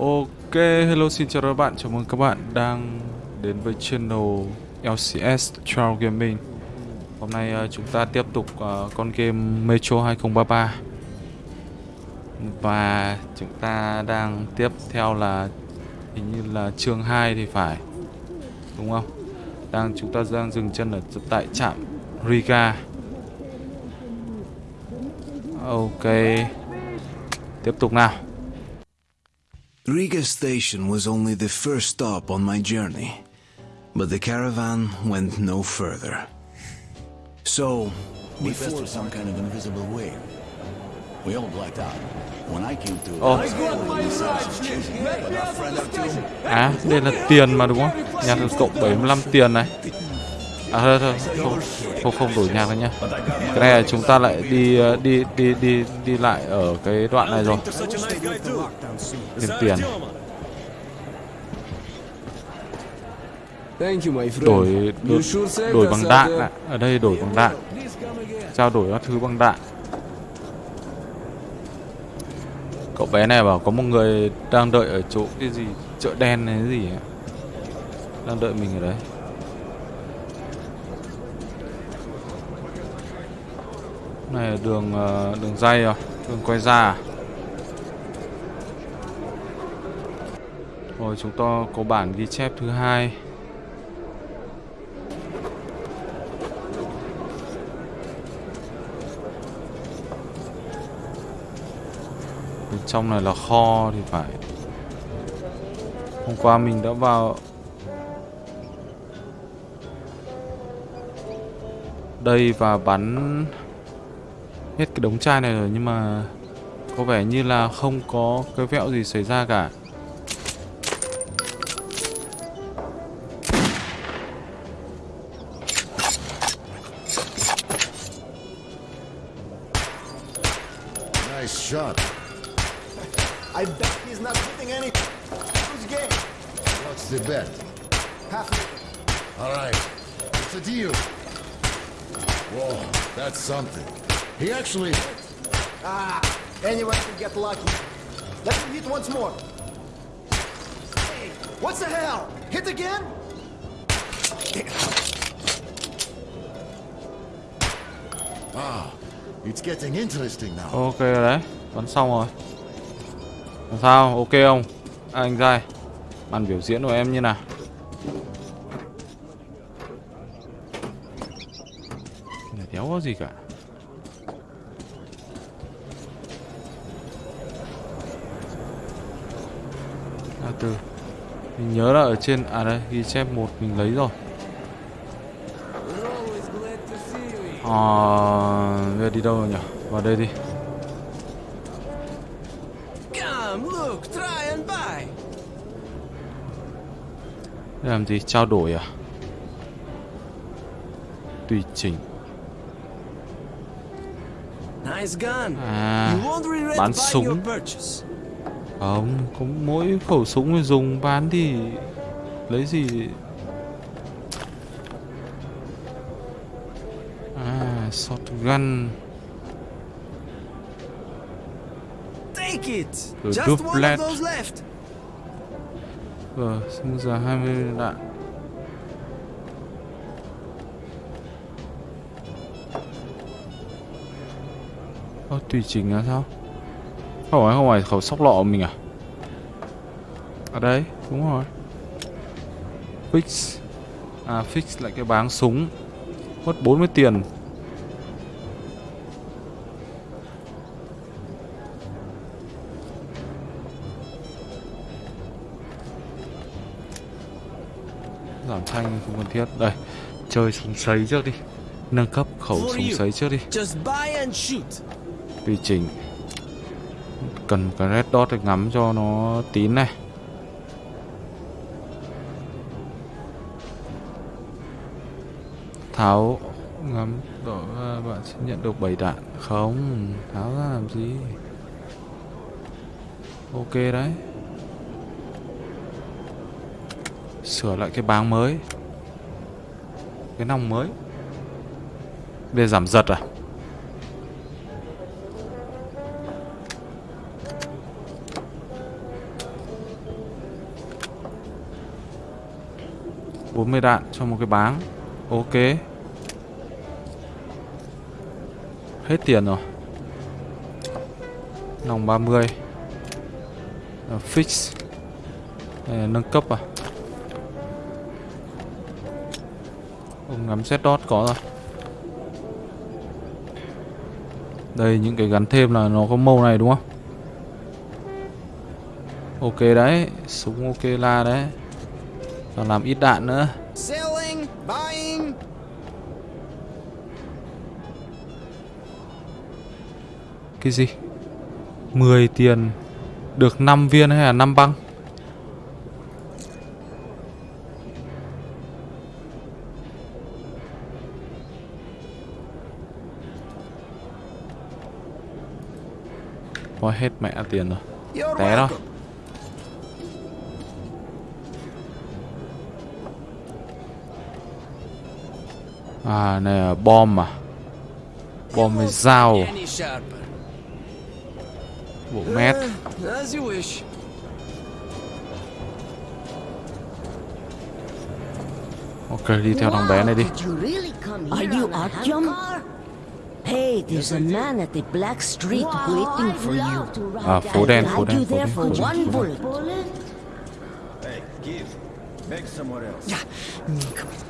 Ok, hello xin chào các bạn, chào mừng các bạn đang đến với channel LCS Trial Gaming. Hôm nay uh, chúng ta tiếp tục uh, con game Metro 2033 Và chúng ta đang tiếp theo là hình như là chương 2 thì phải Đúng không? Đang chúng ta đang dừng chân ở tại trạm Riga. Ok Tiếp tục nào. Riga station was only the first stop on my journey, but the caravan went no further. So, We through some kind of invisible wave. We all blacked out. When I came to, Ồ. Oh. but our friend Artyom, À, đây là tiền mà đúng không? Nhạc được cộng 75 tiền này À thôi thôi, không, không, không đổi nhạc nữa nhá. Cái này là chúng ta lại đi ờ, đi đi đi đi lại ở cái đoạn này rồi. Thêm tiền. Đổi đổi, đổi bằng đạn ạ. Ở đây đổi bằng đạn. Trao đổi các thứ bằng đạn. Cậu bé này bảo có một người đang đợi ở chỗ cái gì Chợ đen hay cái gì ấy. Đang đợi mình ở đấy này là đường ờ, đường dây rồi đường quay ra à? rồi, chúng ta có bản ghi chép thứ hai. Bên trong này là kho thì phải. Hôm qua mình đã vào đây và bắn hết cái đống chai này rồi, nhưng mà có vẻ như là không có cái vẹo gì xảy ra cả. Once more. Hey, What the hell? Hit again? it's getting interesting now. ok rồi đấy bắn xong rồi làm sao ok không à, anh trai màn biểu diễn của em như nào đéo có gì cả từ mình nhớ là ở trên à đây ghi chép một mình lấy rồi. Ờ, bây giờ đi đâu rồi nhỉ? Vào đây đi. Làm gì? Trao đổi à? Tùy chỉnh. Nice gun. À, buying súng. Không, có mỗi khẩu súng dùng bán thì lấy gì? À, shotgun. Take it. One duplet. of those left. Ờ, bây giờ 20 đạn. Ơ, tùy chỉnh là sao? Không phải, không phải khẩu sóc lọ của mình à? Ở đây, đúng rồi. Fix. À, fix lại cái báng súng. Mất 40 tiền. Giảm thanh không cần thiết. Đây, chơi súng sấy trước đi. Nâng cấp khẩu súng sấy trước đi. Tùy chỉnh cần một cái red dot để ngắm cho nó tín này. Tháo, ngắm đổ ra bạn sẽ nhận được 7 đạn. Không, tháo ra làm gì? Ok đấy. Sửa lại cái báng mới. Cái nòng mới. Để giảm giật à? 40 đạn cho một cái báng. Ok. Hết tiền rồi. Nòng 30 à, Fix. À, nâng cấp à? Ông ngắm set dot có rồi. Đây những cái gắn thêm là nó có màu này đúng không? Ok đấy Súng ok la đấy. Còn làm ít đạn nữa. Cái gì? 10 tiền Được 5 viên hay là 5 băng? Có hết mẹ tiền rồi. Té đó À này là bom à Bom với dao à? Bộ mét. Ok đi theo thằng bé này đi come Are you on Artyom? Hey, there's a man at the Black Street Wow, waiting for you. À, phố đen, phố đen, phố đen, phố đen. Hey, give. Beg somewhere else. Really should be going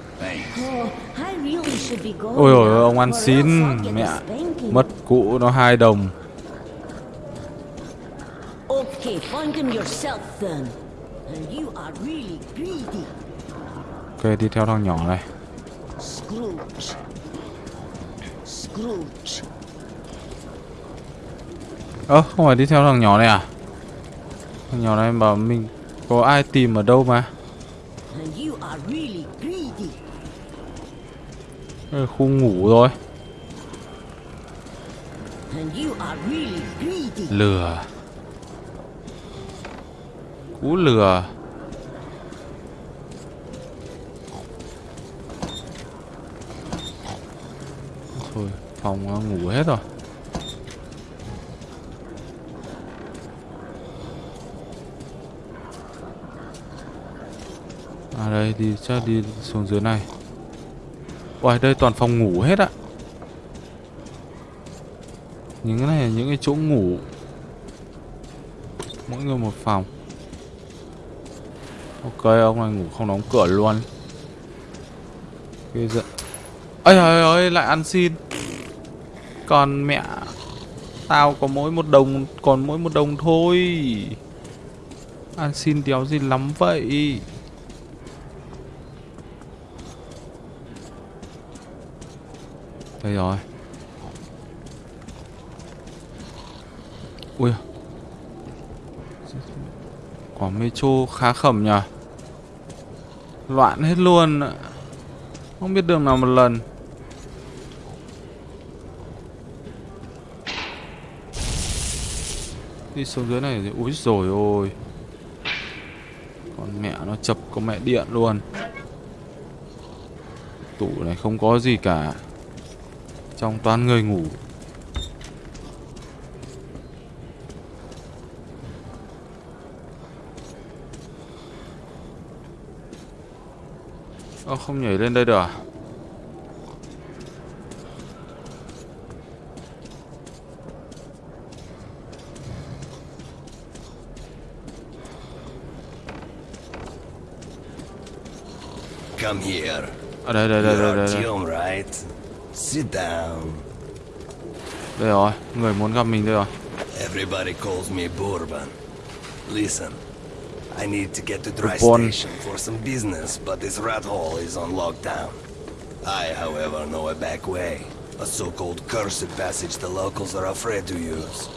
Ôi ôi ông ăn xin Mẹ. Mất cũ nó hai đồng Okay, find him yourself then. And you are really greedy. Ok đi theo thằng nhỏ này Scrooge. Scrooge. Ơ không phải đi theo thằng nhỏ này à Thằng nhỏ này bảo mình Có ai tìm ở đâu mà And you are really greedy. Đây là Khu ngủ rồi. Lừa. Cú lừa. Thôi phòng nó ngủ hết rồi. À đây đi chắc đi xuống dưới này Ôi đây toàn phòng ngủ hết ạ. Những cái này là những cái chỗ ngủ. Mỗi người một phòng. Ok, ông này ngủ không đóng cửa luôn. Ghê giận ơi ơi ơi lại ăn xin. Còn mẹ Tao có mỗi một đồng, Còn mỗi một đồng thôi. Ăn xin đéo gì lắm vậy? Đây rồi. Ui. Quả metro khá khẩm nhờ. Loạn hết luôn. Không biết đường nào một lần. Đi xuống dưới này thì úi rồi ôi. Con mẹ nó chập có mẹ điện luôn. Tủ này không có gì cả. Trong toàn người ngủ Ơ không nhảy lên đây được à? Come here. Đây đây đây đây đây? Sit down. Đây rồi, người muốn gặp mình đây rồi. Everybody calls me Bourbon. Listen, I need to get to Dry Bourbon. Station for some business, but this rat hole is on lockdown. I, however, know a back way. A so-called cursed passage the locals are afraid to use.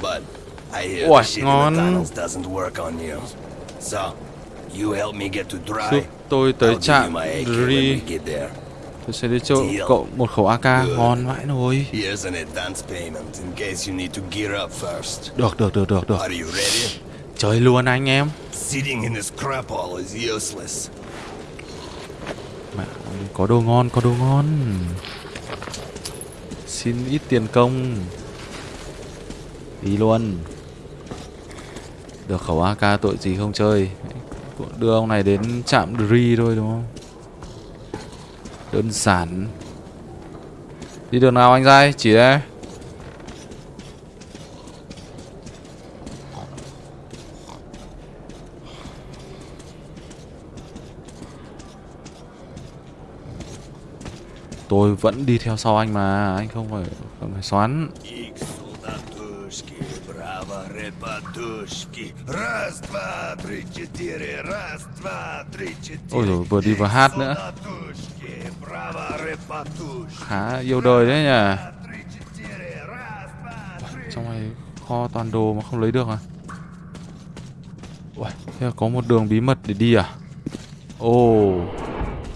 But I hear Ôi, the shit in the tunnels doesn't work on you. So, you help me get to Dry. Giúp tôi tới I'll give you trạm my Tôi sẽ đi cho cậu một khẩu AK ngon vãi up first. Được được được được được. Chơi luôn anh em. Mẹ, có đồ ngon, có đồ ngon. Xin ít tiền công. Đi luôn. Được khẩu AK tội gì không chơi. Đưa ông này đến trạm Dri thôi đúng không? Đơn giản. Đi đường nào anh dai Chỉ đây. Tôi vẫn đi theo sau anh mà Anh không phải, không phải xoắn. Ôi rồi vừa đi vừa hát nữa khá yêu đời đấy nhỉ? Trong này kho toàn đồ mà không lấy được à? Ui, thế là có một đường bí mật để đi à? Ồ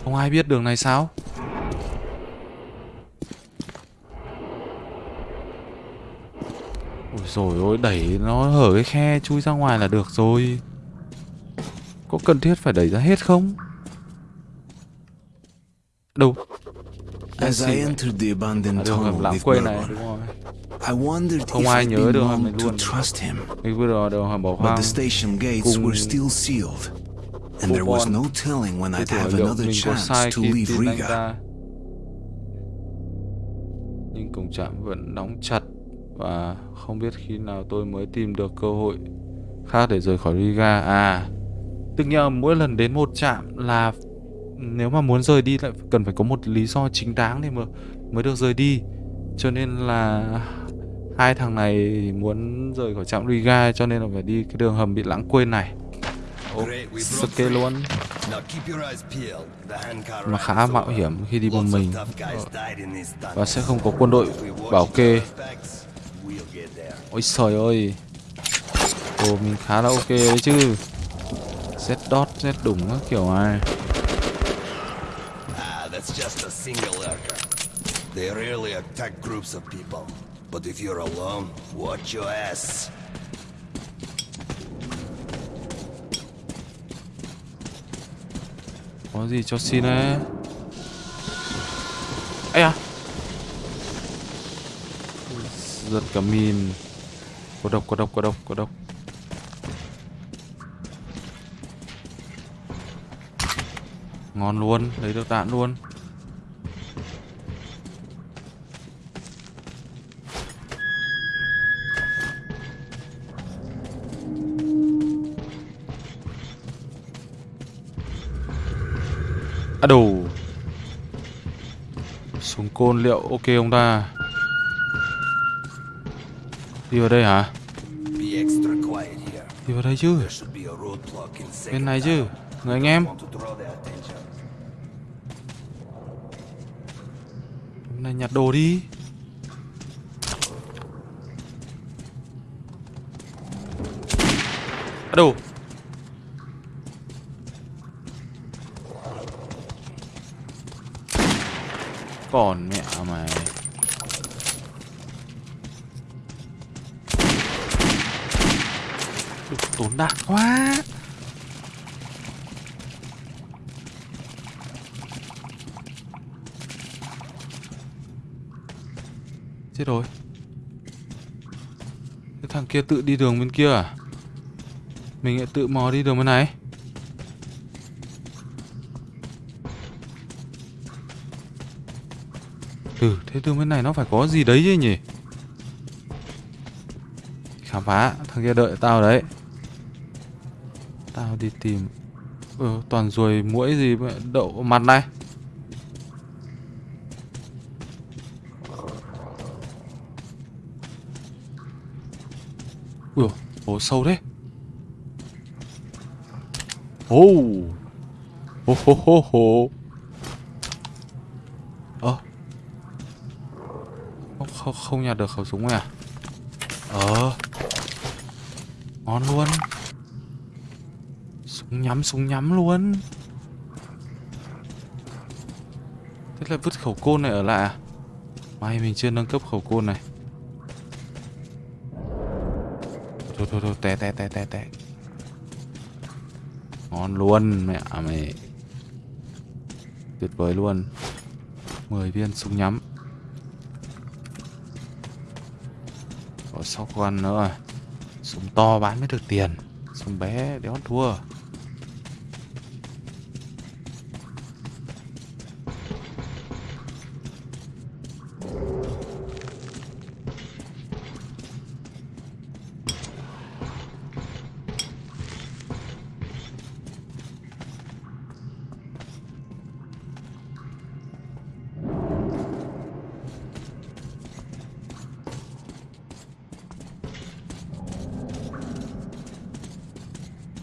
không ai biết đường này sao? Ôi rồi ôi đẩy nó hở cái khe chui ra ngoài là được rồi. Có cần thiết phải đẩy ra hết không? Đâu? As I entered the abandoned À, tunnel with Berber, I wondered Không if ai I'd nhớ này to luôn. trust him. Vừa rồi đường hầm bỏ But hoang. the station gates cùng were still sealed, and there was no telling when I'd have another mình chance to leave Riga. Nhưng cổng trạm vẫn đóng chặt Và không biết khi nào tôi mới tìm được cơ hội khác để rời khỏi Riga. À Tức nghĩa mỗi lần đến một trạm là Nếu mà muốn rời đi lại cần phải có một lý do chính đáng để mà mới được rời đi. Cho nên là Hai thằng này muốn rời khỏi trạm Riga cho nên là phải đi cái đường hầm bị lãng quên này. Sake free. luôn. Mà khá mạo hiểm khi đi một mình. và sẽ không có quân đội bảo kê. Ôi trời ơi. Ồ mình khá là ok đấy chứ. Z dot, Z đủng các kiểu này They rarely attack groups of people. But if you're alone, watch your ass. Có gì cho xin đấy Ây à Giật cả min Có độc, có độc, có độc, có độc Ngon luôn, lấy được đạn luôn. À đồ. Súng côn liệu ok không ta. Đi vào đây hả. Đi vào đây chứ. Bên này chứ. Người anh em. Bên này nhặt đồ đi. À đồ Còn mẹ mày. Tốn đạn quá. Chết rồi. Cái thằng kia tự đi đường bên kia à? Mình lại tự mò đi đường bên này. Thế tương bên này nó phải có gì đấy chứ nhỉ? Khám phá Thằng kia đợi tao đấy. Tao đi tìm Ừ toàn ruồi muỗi gì vậy? Đậu mặt này. Ui dồi, sâu thế. Ồ Hô hô hô hô Ơ không, nhặt được khẩu súng này à? Ờ. Ngon luôn. Súng nhắm súng nhắm luôn. Thế là vứt khẩu côn này ở lại à? May mình chưa nâng cấp khẩu côn này. Thôi thôi thôi té té té té té. Ngon luôn mẹ à, mày Tuyệt vời luôn. 10 viên súng nhắm. Có con nữa Súng to bán mới được tiền. Súng bé đéo thua.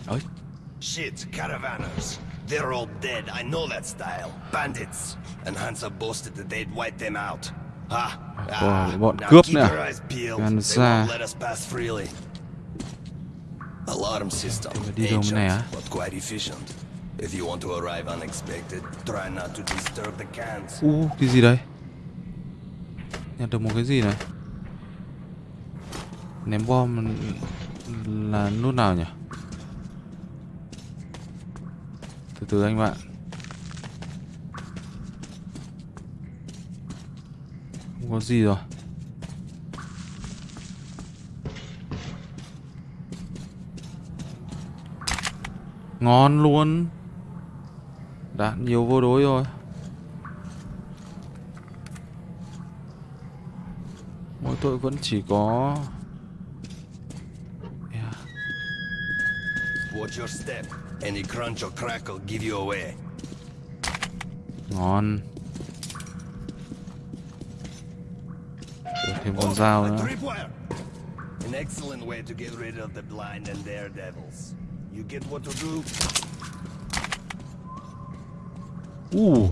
Ơi, Shit, caravanners. They're all dead. I know that style. Bandits. And Hansa boasted that they'd wipe them out. Ha! Wow, bọn now cướp nữa. freely. Alarm system. Ancient, but quite efficient. If you want to arrive unexpected, try not to disturb the cans. U, cái gì đây? Nhặt được một cái gì này? Ném bom là nút nào nhỉ? Từ anh bạn. Không có gì rồi. Ngon luôn. Đạn nhiều vô đối rồi. Mỗi tội vẫn chỉ có yeah. Watch your step. Any crunch or crackle give you away. Ngon Được thêm con dao nữa. An excellent way to get rid of the blind and daredevils. You get what to do? Uh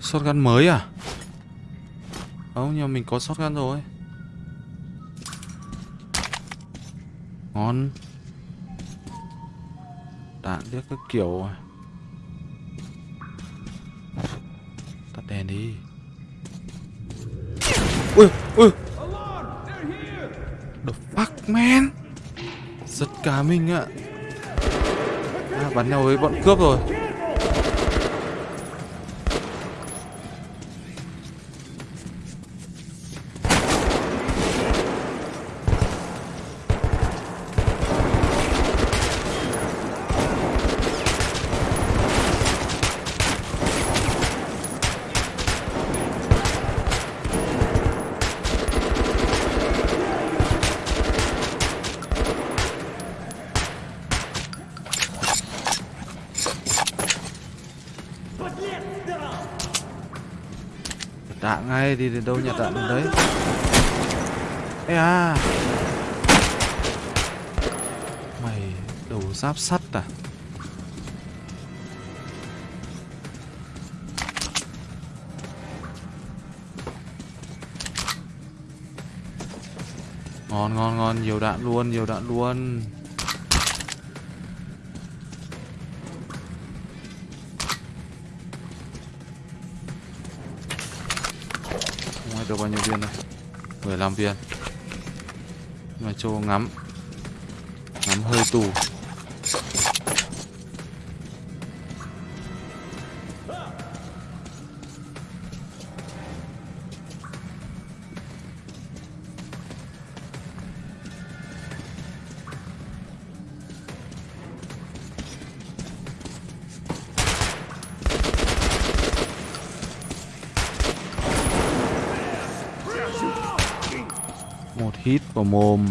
Shotgun mới à Không nhưng mình có shotgun rồi Ngon Đạn biết các kiểu à. Tắt đèn đi. Ui ui. The fuck man? Giật cả mình ạ. À, Bắn nhau với bọn cướp rồi. Đi đến đâu nhặt đạn đến đấy? Ê à. Mày đầu giáp sắt à? Ngon ngon ngon. Nhiều đạn luôn, nhiều đạn luôn. Được bao nhiêu viên đây? 15 viên. Mà cho ngắm. Ngắm hơi tù. Hít vào mồm.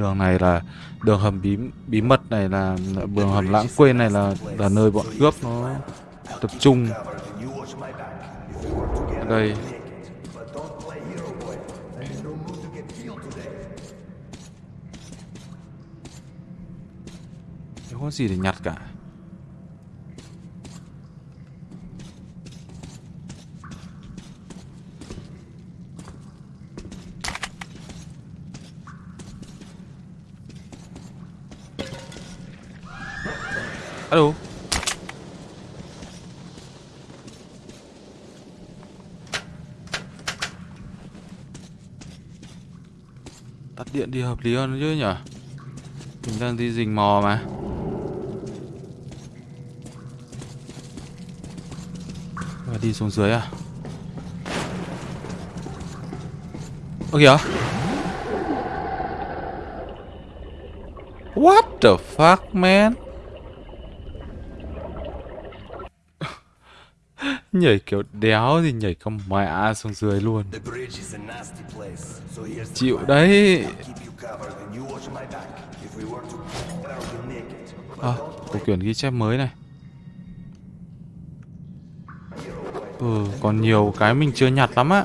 Đường này là đường hầm bí bí mật này là đường hầm lãng quên này là là nơi bọn cướp nó tập trung đây. Không có gì để nhặt cả. Tắt điện đi hợp lý hơn chứ nhỉ? Mình đang đi rình mò mà. Và đi xuống dưới à? Ơ kìa What the fuck, man Nhảy kiểu đéo thì nhảy con mẹ xuống dưới luôn. Chịu đấy. À, có quyển ghi chép mới này. Ừ, còn nhiều cái mình chưa nhặt lắm á.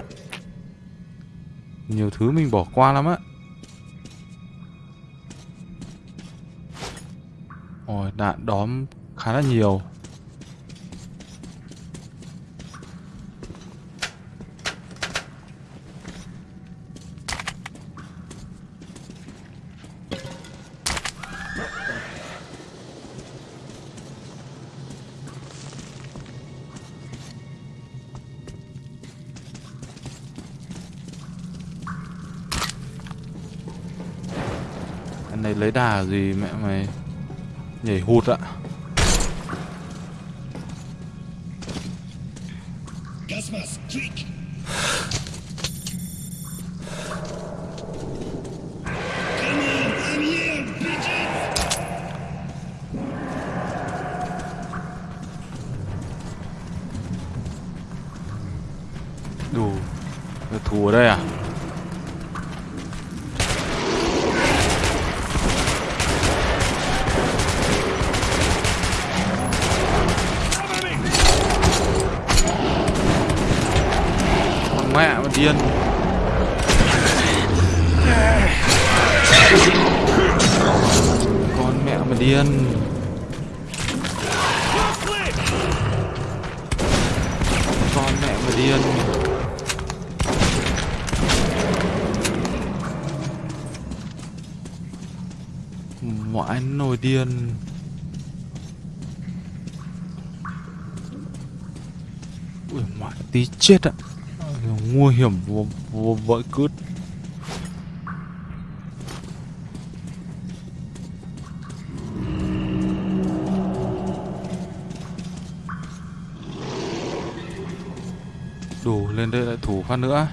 Nhiều thứ mình bỏ qua lắm á. Ôi, đạn đóm khá là nhiều Anh gì mẹ mày? Nhảy hụt ạ. Đủ thù ở đây à Con mẹ mà điên Con mẹ mà điên Con mẹ mà điên Ngoại nồi điên Ui ngoại tí chết ạ. Nguy hiểm vô, vô vội cướp. Đủ lên đây lại thủ phát nữa.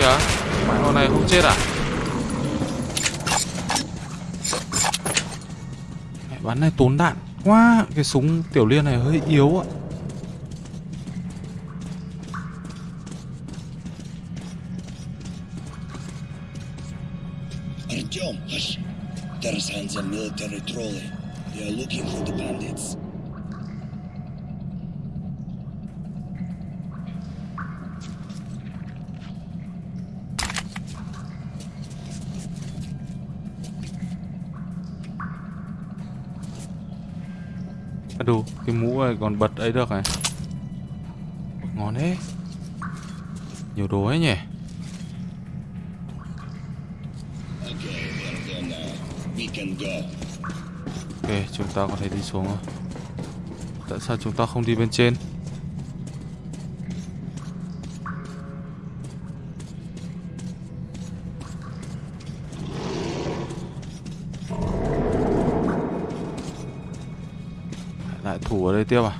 Kìa mày con này không chết à bắn này tốn đạn quá Cái súng tiểu liên này hơi yếu ạ Artyom, hush! Tarzan's military trolley. They are looking for the bandits. à, Đủ cái mũ ờ, này còn bật ấy được này. Ngon thế. Nhiều đồ ấy nhỉ? Ok, chúng ta có thể đi xuống rồi. Tại sao chúng ta không đi bên trên? Lại đây tiếp à?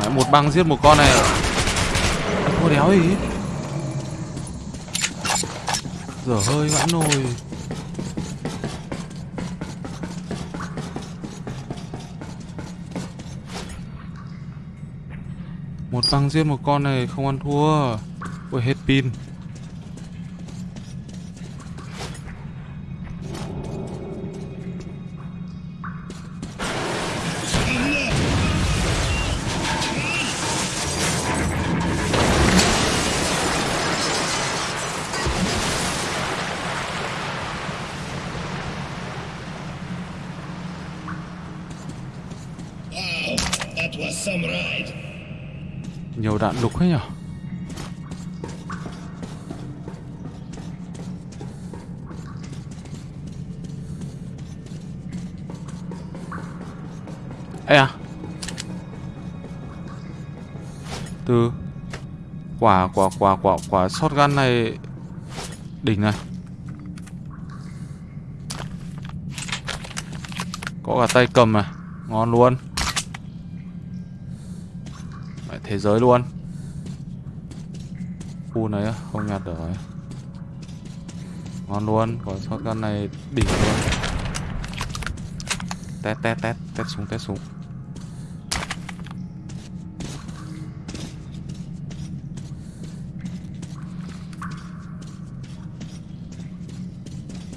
Đấy, một băng giết một con này. Cô đéo gì? Dở hơi vãi nồi. Một băng giết một con này không ăn thua. Ui hết pin. Lục hết nhở Ê à Từ Quả quả quả quả quả shotgun này Đỉnh này Có cả tay cầm này Ngon luôn thế giới luôn Khu này không nhặt được rồi Ngon luôn Có shotgun này đỉnh luôn Test test test Test súng test súng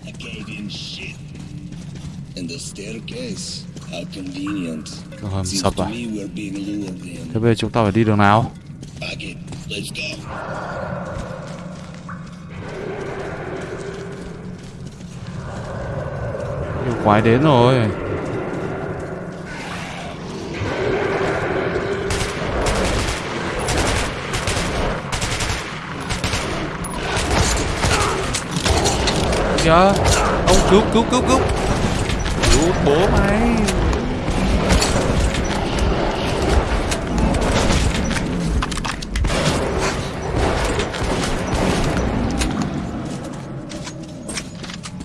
I gave him shit. And the staircase. How convenient. Đường hầm Seems sập à. Thế bây giờ chúng ta phải đi đường nào. Let's go. Quái đến rồi. Kìa. Ông cứu cứu cứu cứu. Cứu bố mày.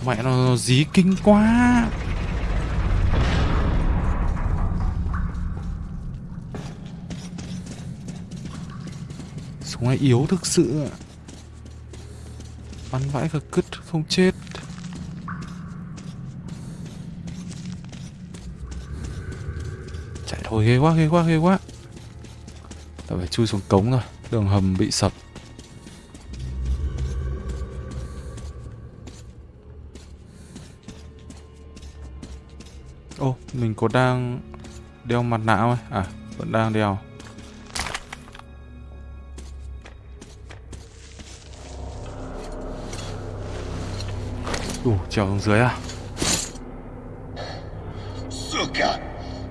Mẹ nó, dí kinh quá. Súng này yếu thực sự. Bắn vãi cả cứt không chết. Chạy thôi ghê quá ghê quá ghê quá. Tao phải chui xuống cống rồi Đường hầm bị sập. Có đang đeo mặt nạ không? À, vẫn đang đeo. Đủ, trèo xuống dưới à? Suka!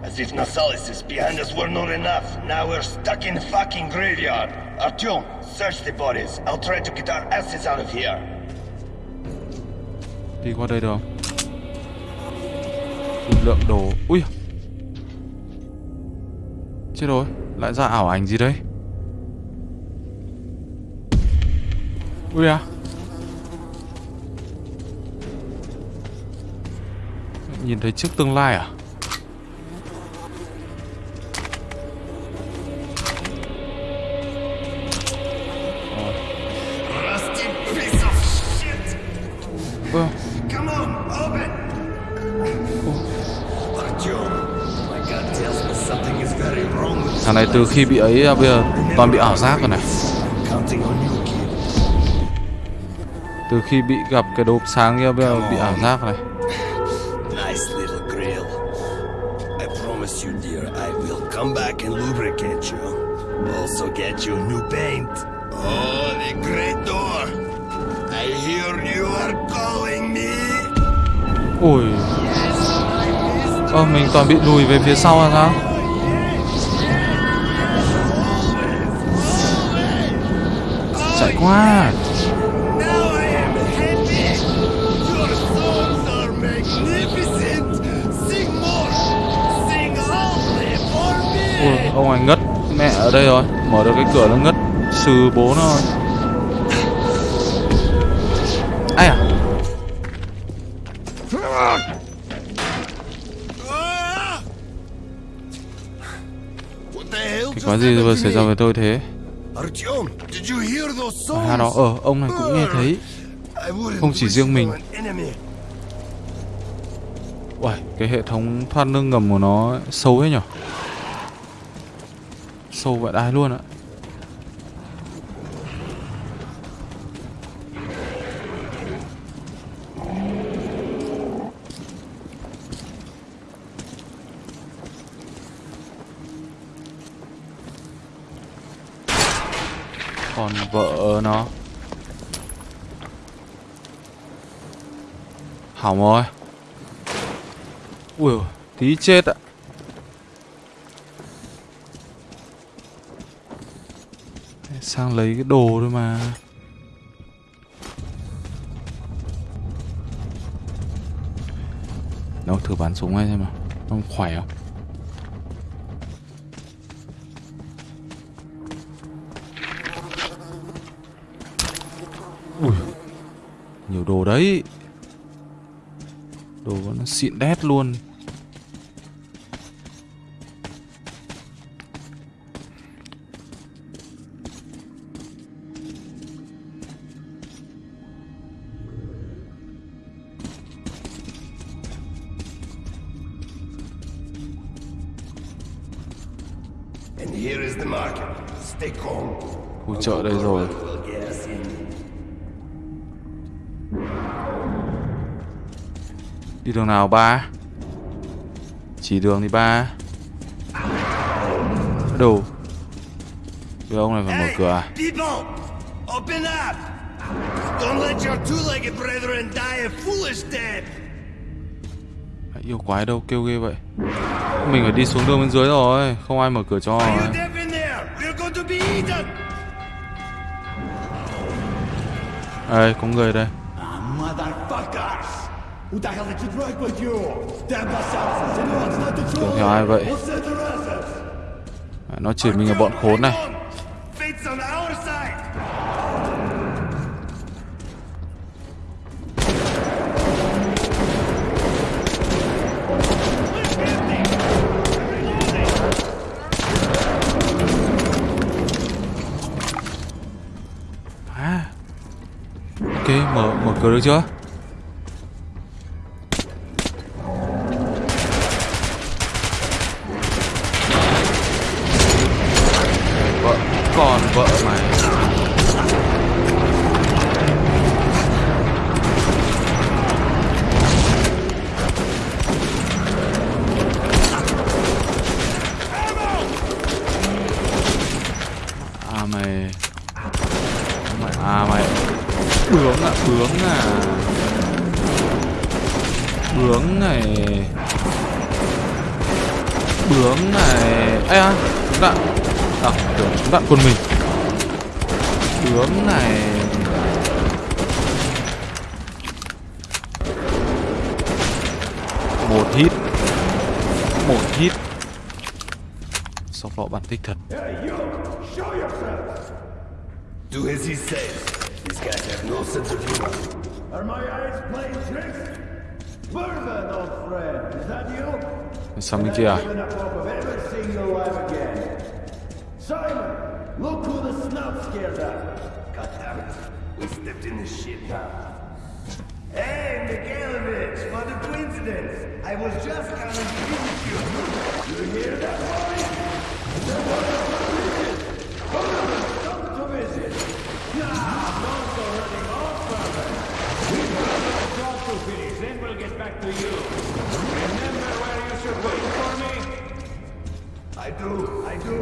As if Nasalis behind us were not enough. Now we're stuck in fucking graveyard. Artyom, search the bodies. I'll try to get our asses out of here. Đi qua đây được không? Dung lượng đồ... Ui! Chết rồi, lại ra ảo ảnh gì đấy? Ui à! Nhìn thấy trước tương lai à? Từ khi bị ấy à, bây giờ toàn bị ảo giác rồi này. Từ khi bị gặp cái đốp sáng kia bây giờ bị ảo giác này. Come back and lubricate you. Also get you new paint. Oh, the great door. I hear you are calling me. Ui. Ơ, mình toàn bị lùi về phía sau là sao? For Ui, ông này ngất mẹ ở đây rồi. Mở được cái cửa nó ngất sừ bố nó rồi. Ai à? Cái quái gì vừa xảy ra với tôi thế? Artyom, did you hear those songs? À đó, ờ, ông này cũng nghe thấy. Không chỉ riêng mình. Uầy, cái hệ thống thoát nước ngầm của nó sâu ấy nhở Sâu vậy đai luôn ạ vợ nó. Hỏng rồi. Ui, tí chết ạ. Sang lấy cái đồ thôi mà. Đâu, thử bắn súng ngay xem nào. Ông khỏe không? Đấy Đồ nó xịn đét luôn And here is the market. Stay calm. Khu chợ đây rồi Đi đường nào ba Chỉ đường thì ba Đồ Cái ông này phải mở cửa à people! Open up! Don't let your two-legged brethren die a foolish death! Yêu quái đâu kêu ghê vậy Mình phải đi xuống đường bên dưới rồi Không ai mở cửa cho! Đây có người đây Tưởng theo ai vậy? À, Nó chỉ mình là bọn khốn này. À. Ok mở mở cửa được chưa? Mày À mày. Bướng à bướng à. Bướng này. Bướng này. Ê à Chúng đạn À tưởng chúng đạn quân mình. Bướng này. Một hit. Một hit. Sau lọ bản thích thật? Do as he says. These guys have no sense of humor. Are my eyes playing tricks? Mervyn, old friend, is that you? Sang bên kia à Given up hope of ever seeing you alive again. Simon, look who the snout scared up. God damn it. We stepped in this shit now. Hey, Mikhailovich, what a coincidence. I was just coming to visit you. You hear that, boy? Come to back to you. Remember where you should wait for me? I do, I do.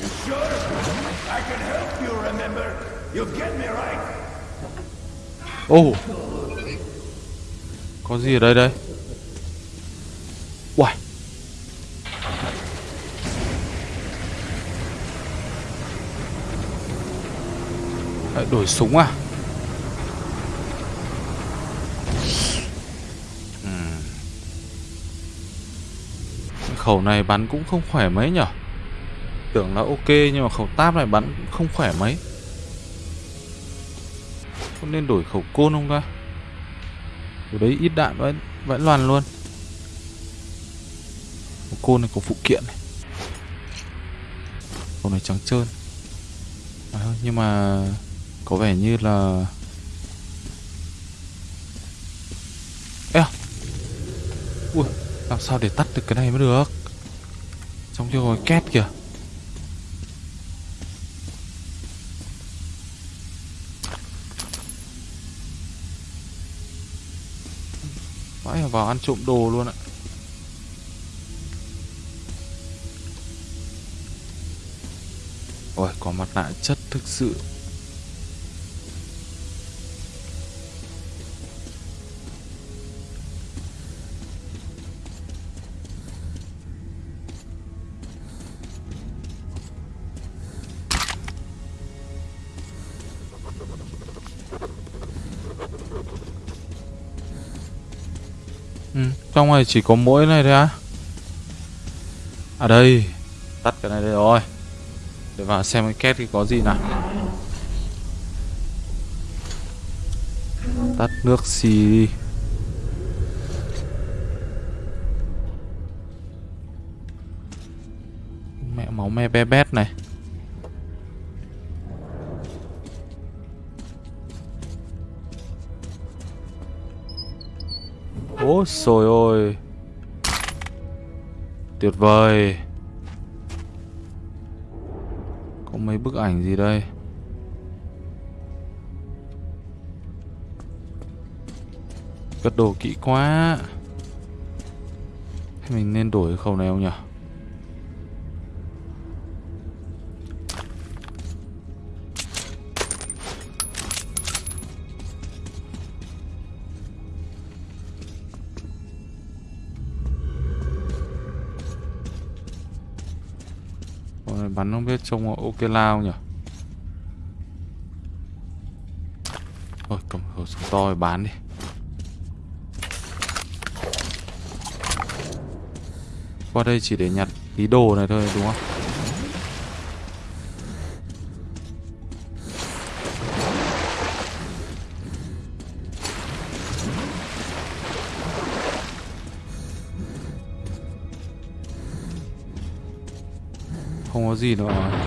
You sure? I can help you remember. You get me right? Ô Có gì ở đây đây Uầy đổi súng à Khẩu này bắn cũng không khỏe mấy nhở? Tưởng là ok nhưng mà khẩu táp này bắn cũng không khỏe mấy. Có nên đổi khẩu côn không ta? Ở đấy ít đạn vẫn vẫn loàn luôn. Một côn này có phụ kiện này. Khẩu này trắng trơn. À, Nhưng mà Có vẻ như là Ê à Ui. Làm sao để tắt được cái này mới được? Trong kia có két kìa. Vãi vào ăn trộm đồ luôn ạ. Ôi, có mặt nạ chất thực sự. Trong này chỉ có mỗi này thôi á. À đây, Tắt cái này đây rồi. Để vào xem cái két thì có gì nào. Tắt nước xì đi. Mẹ máu me be bét này. Ôi trời ơi. Tuyệt vời. Có mấy bức ảnh gì đây? Cất đồ kỹ quá. Thế mình nên đổi cái khẩu này không nhỉ? Trông ok lao nhỉ? Ôi, cầm khẩu súng to rồi, bán đi. Qua đây chỉ để nhặt tí đồ này thôi, đúng không? Không có gì nữa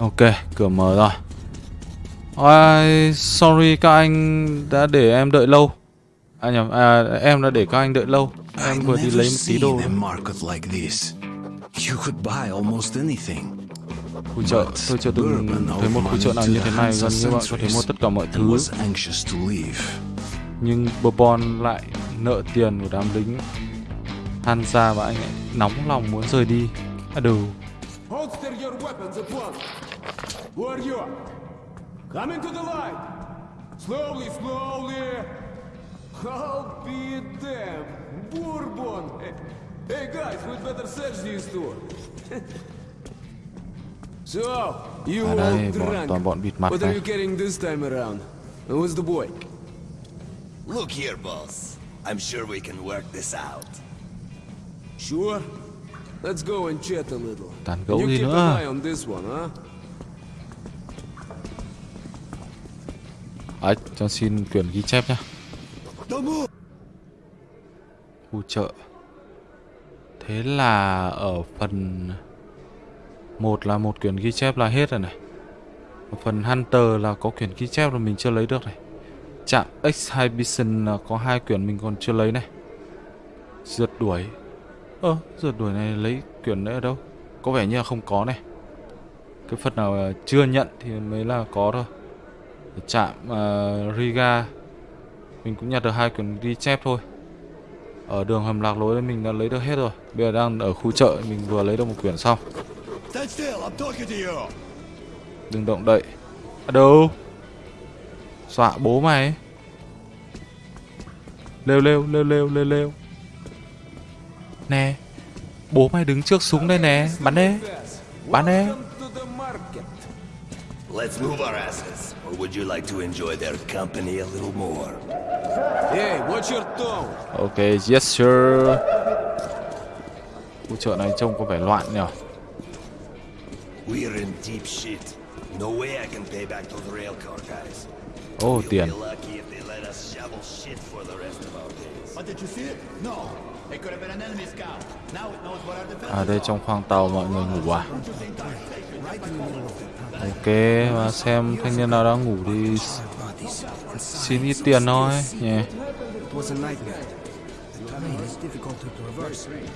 Ok, cửa mở rồi. Ôi, sorry các anh đã để em đợi lâu. À nhầm, à, em đã để các anh đợi lâu. Em vừa đi lấy một tí đồ. market like this. You could buy almost anything. Khu chợ, tôi chưa từng thấy một khu chợ nào như thế này. Gần như bạn có thể mua tất cả mọi thứ. Nhưng Bourbon lại nợ tiền của đám lính Hansa và anh ấy nóng lòng muốn rời đi. À đủ. Who are you? Come into the light. Slowly, slowly. I'll be damned. Bourbon. Hey, hey guys, we'd better search these two. so, you À đây, all bọn, drunk. toàn bọn bịt mặt What are you carrying this time around? Who's the boy? Look here, boss. I'm sure we can work this out. Sure. Let's go and chat a little. Tán And gẫu you gì keep an eye on this one, huh? Đấy, cho xin quyển ghi chép nhá. Khu chợ. Thế là ở phần một là một quyển ghi chép là hết rồi này. Ở phần Hunter là có quyển ghi chép là mình chưa lấy được này. Trạm Exhibition là có hai quyển mình còn chưa lấy này. Rượt đuổi. Ơ, rượt đuổi này lấy quyển đấy ở đâu? Có vẻ như là không có này. Cái phần nào chưa nhận thì mới là có thôi. Trạm ờ, Riga. Mình cũng nhặt được hai quyển ghi chép thôi. Ở đường hầm lạc lối mình đã lấy được hết rồi. Bây giờ đang ở khu chợ mình vừa lấy được một quyển xong. Đừng động đậy. Ở đâu? Dọa bố mày. Lêu lêu lêu lêu lêu lêu. Nè bố mày đứng trước súng đây nè. Bắn đi. Bắn đi. Let's move our asses. Or would you like to enjoy their company a little more? Hey, watch your tone. ok yes sir khu chợ này trông có vẻ loạn nhỉ We're in deep shit. No way I can pay back those railcar guys. ô We'll tiền be lucky if they let us shovel shit for the rest of our days. But did you see it? No. It could have been an enemy scout. Now it knows what our defenses À đây trong khoang tàu mọi người ngủ à Ok và xem thanh niên nào đang ngủ thì xin ít tiền thôi nhỉ.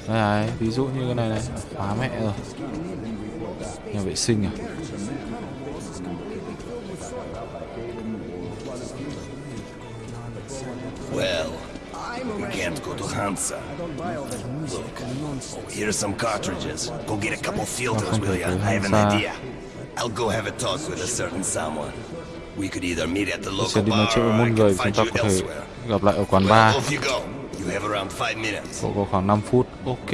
Đây này, ví dụ như cái này này khóa mẹ rồi. Nhà vệ sinh à? Well, we can't go to Hansa. Look, oh, here's some cartridges. Go get a couple filters, will ya? I have an idea. I'll go have a talk with a certain someone. We could either meet at the local bar or I can find you elsewhere. gặp lại ở quán bar off you go. You have around five minutes. Cậu có khoảng 5 phút Ok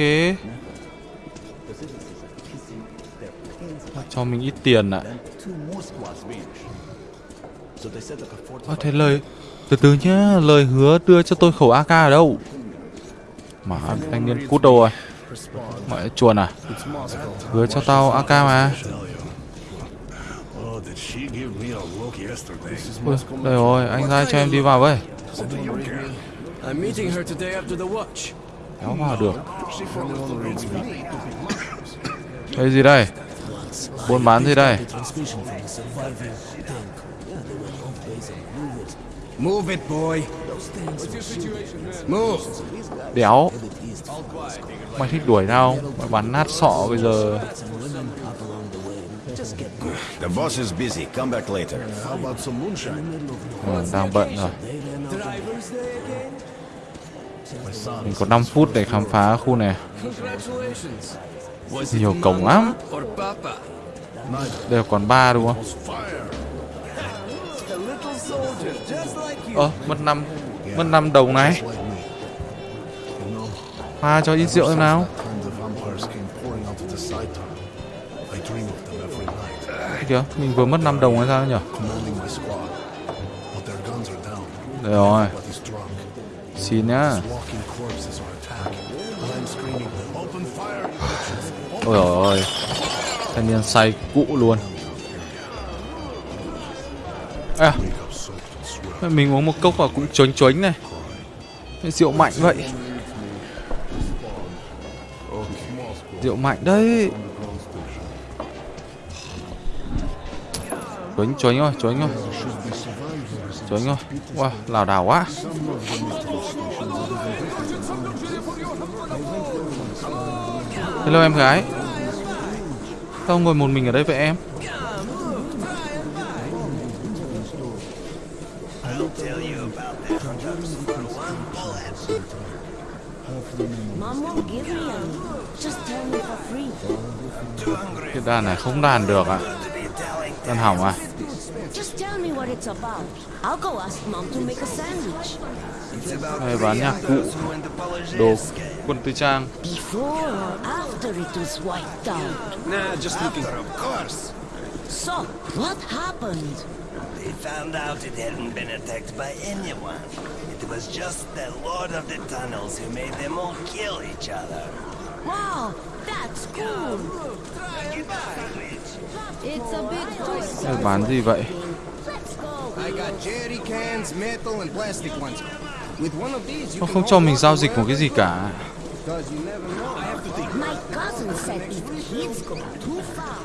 Cho mình ít tiền ạ Ơ thế lời Từ từ nhá, lời hứa đưa cho tôi khẩu AK ở đâu? Mà thanh niên cút đâu rồi? Mẹ chuồn à? Hứa cho tao AK mà. Ui, đây rồi, anh ra cho em đi vào với. Kéo vào được. Đây gì đây? Buôn bán gì đây? Move it, boy. Move. Đéo. Mày thích đuổi tao? Mày bắn nát sọ bây giờ. The boss is busy. Come back later. How about some moonshine? Ừ, đang bận rồi. Mình có 5 phút để khám phá khu này. Nhiều cổng lắm. Đây là quán bar đúng không? Ờ, mất năm mất năm đồng này. Pha cho ít rượu xem nào. Kìa, mình vừa mất 5 đồng hay sao nhỉ? Đây rồi, xin nhá. Ôi trời ơi, thanh niên say cụ luôn. À, Wake up soaked in sweat mình uống một cốc vào cũng chónh chónh này. Rượu mạnh vậy. Rượu mạnh đấy. Chónh chónh rồi, chónh rồi. Chónh rồi. Wow, lảo đảo quá. Hello em gái. Sao ngồi một mình ở đây vậy em? Cái đàn này không đàn được ạ. Đàn hỏng à? Just tell me what it's about. I'll go ask Mom to make a sandwich. Đây bán nhạc cụ, đồ, quân tư trang. So, what happened? They found out it hadn't been attacked by anyone. It was just the Lord of the Tunnels who made them all kill each other. Wow, that's cool. It's a bit too Đây bán gì vậy? Nó không cho mình giao dịch một cái gì cả. Because you never know. I have to think. My cousin said if kids go too far,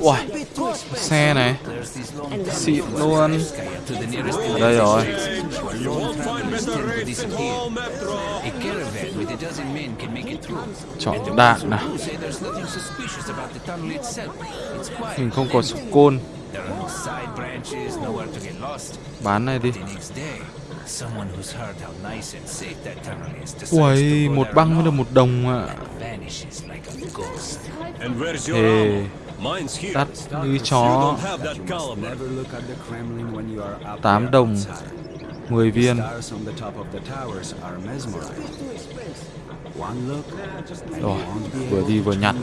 Ui, xe này, xịn luôn. Ở đây rồi. Chọn đạn nào. Mình không có súng côn. Bán này đi. Go một băng mới được một đồng ạ. Thề, đắt như chó. don't have that caliber. Never look at the Kremlin when you are up 8 there đồng, outside. 10 viên. Rồi, vừa đi vừa nhặt.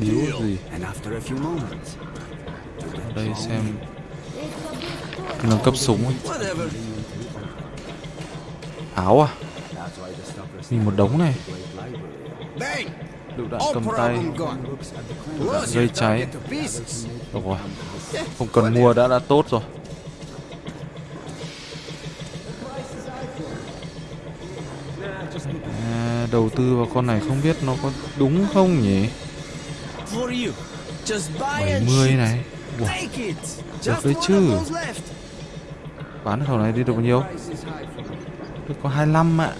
Điếu gì? Đây xem nâng cấp súng ấy. Áo à? Nhìn một đống này. Lựu đạn cầm tay. Plus, Gây cháy. Được rồi. Không cần mua đã đã tốt rồi. À, đầu tư vào con này không biết nó có đúng không nhỉ? For you. Just buy and 70 shoot. này. It. Được đấy chứ. bán khẩu này đi được bao nhiêu? Có 25 ạ.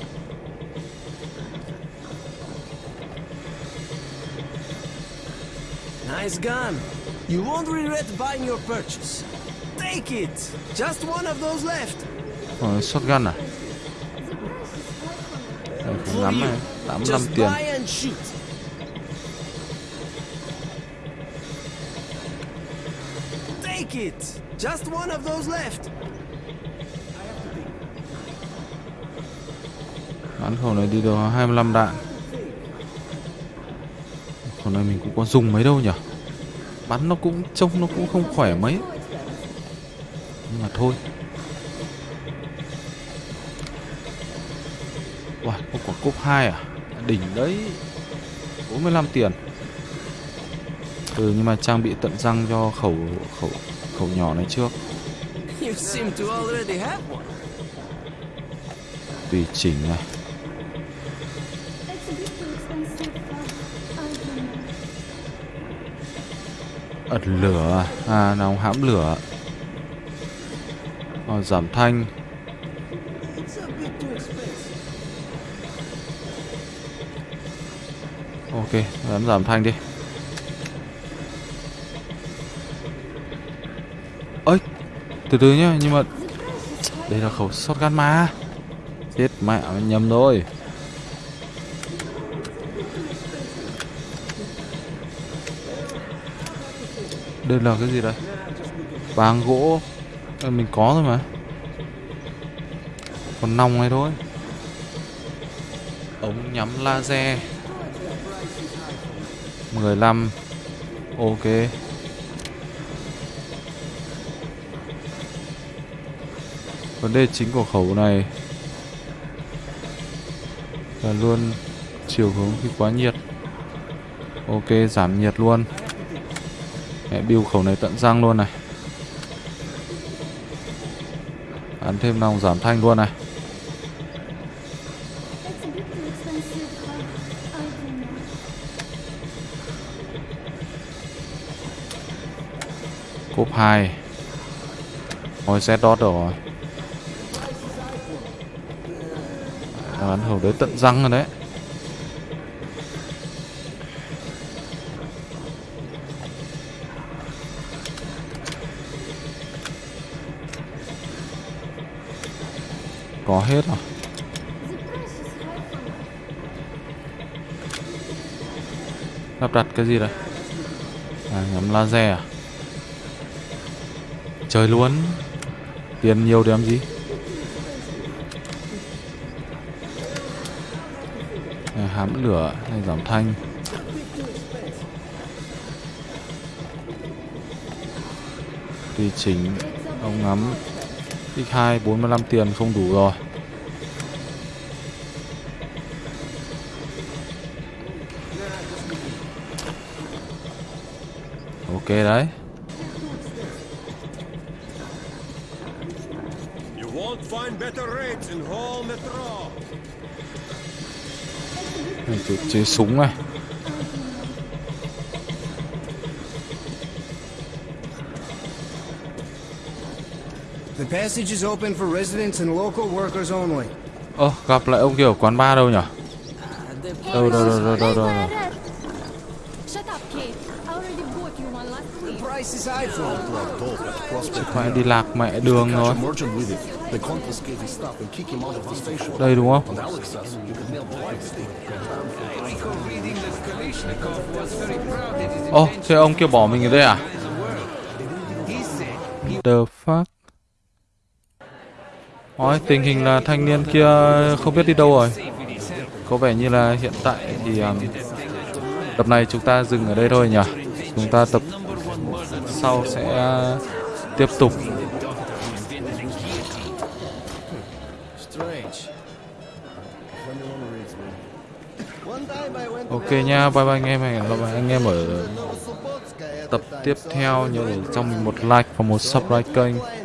Nice gun. You won't regret buying your purchase. Take it. Just one of those left. Rồi, shotgun à? Không ngắm này, 85 Just tiền. buy and shoot. Take it. Just one of those left. Bán khẩu này đi được 25 đạn. Khẩu này mình cũng có dùng mấy đâu nhỉ? Bắn nó cũng trông nó cũng không khỏe mấy. Nhưng mà thôi. Wow, một quả cúp 2 à? Đỉnh đấy 45 tiền Ừ nhưng mà trang bị tận răng cho khẩu khẩu khẩu nhỏ này trước. Tùy chỉnh này ẩn lửa à, à nóng hãm lửa. À, giảm thanh. Ok dám giảm thanh đi. Ơi từ từ nhá nhưng mà đây là khẩu shotgun mà chết mẹ nhầm rồi. Đây là cái gì đây? Vàng gỗ. Mình có rồi mà. Còn nòng này thôi. Ống nhắm laser. 15 Ok. Vấn đề chính của khẩu này Là luôn chiều hướng khi quá nhiệt. Ok, giảm nhiệt luôn. Mẹ build khẩu này tận răng luôn này. Ăn thêm nòng giảm thanh luôn này. Cốp 2 Ôi Z dot rồi. Bắn hầu đấy, tận răng rồi đấy. Có hết rồi Lắp đặt cái gì đây? À nhắm laser à? Chơi luôn. Tiền nhiều để làm gì? À, Hám lửa hay giảm thanh. Tùy chỉnh Ông ngắm. X2 45 tiền không đủ rồi. Ok đấy. Này, chế súng này passage is open for residents and local workers only. Ơ gặp lại ông kia ở quán bar đâu nhỉ Đâu đâu đâu đâu đâu, đâu. Mẹ đi lạc mẹ đường rồi. Đây đúng không lights. Ồ thế ông kia bỏ mình ở đây à The fuck Ôi, tình hình là thanh niên kia không biết đi đâu rồi. Có vẻ như là hiện tại thì um, Tập này chúng ta dừng ở đây thôi nhỉ? Chúng ta tập sau sẽ uh, tiếp tục. Ok nha, bye bye anh em Hẹn gặp lại anh em ở tập tiếp theo Nhớ để trong mình một like và một subscribe kênh.